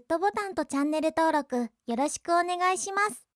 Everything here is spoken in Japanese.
グッドボタンとチャンネル登録よろしくお願いします。